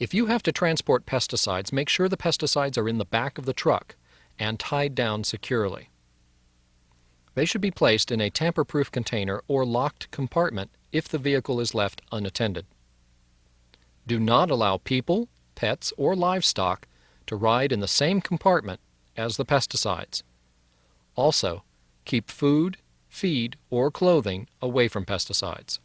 If you have to transport pesticides, make sure the pesticides are in the back of the truck and tied down securely. They should be placed in a tamper-proof container or locked compartment if the vehicle is left unattended. Do not allow people, pets, or livestock to ride in the same compartment as the pesticides. Also, keep food, feed, or clothing away from pesticides.